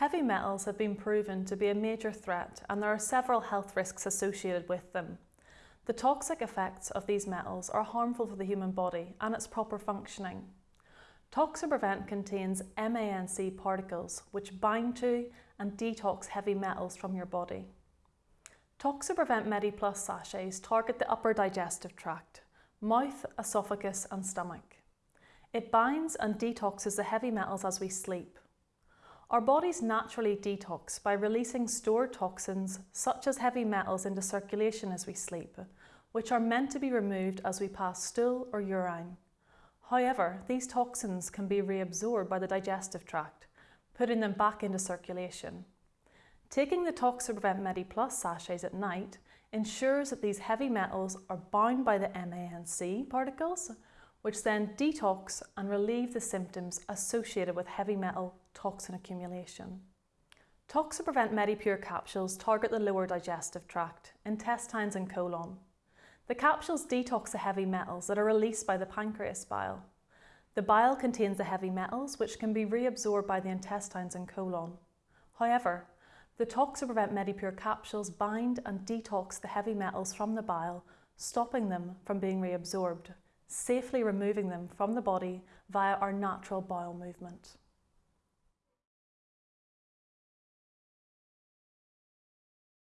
Heavy metals have been proven to be a major threat and there are several health risks associated with them. The toxic effects of these metals are harmful for the human body and its proper functioning. Toxaprevent contains MANC particles which bind to and detox heavy metals from your body. Toxaprevent MediPlus sachets target the upper digestive tract, mouth, esophagus and stomach. It binds and detoxes the heavy metals as we sleep. Our bodies naturally detox by releasing stored toxins such as heavy metals into circulation as we sleep, which are meant to be removed as we pass stool or urine. However, these toxins can be reabsorbed by the digestive tract, putting them back into circulation. Taking the Toxaprevent MediPlus sachets at night ensures that these heavy metals are bound by the MANC particles which then detox and relieve the symptoms associated with heavy metal toxin accumulation. Toxaprevent MediPure capsules target the lower digestive tract, intestines and colon. The capsules detox the heavy metals that are released by the pancreas bile. The bile contains the heavy metals which can be reabsorbed by the intestines and colon. However, the Toxaprevent MediPure capsules bind and detox the heavy metals from the bile, stopping them from being reabsorbed safely removing them from the body via our natural bowel movement.